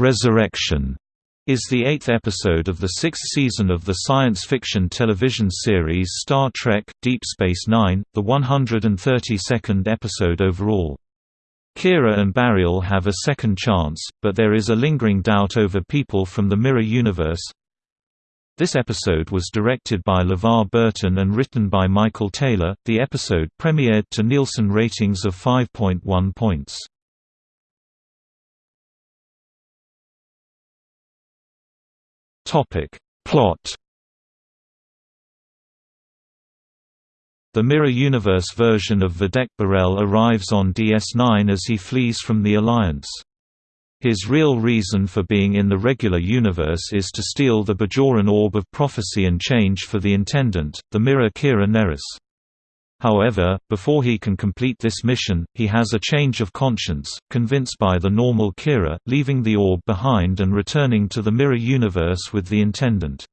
Resurrection is the eighth episode of the sixth season of the science fiction television series Star Trek – Deep Space Nine, the 132nd episode overall. Kira and Bareil have a second chance, but there is a lingering doubt over people from the Mirror Universe. This episode was directed by LeVar Burton and written by Michael Taylor. The episode premiered to Nielsen ratings of 5.1 points. Topic. Plot The Mirror Universe version of Vedek Bareil arrives on DS9 as he flees from the Alliance. His real reason for being in the regular universe is to steal the Bajoran Orb of Prophecy and Change for the Intendant, the mirror Kira Nerys. However, before he can complete this mission, he has a change of conscience, convinced by the normal Kira, leaving the orb behind and returning to the mirror universe with the Intendant.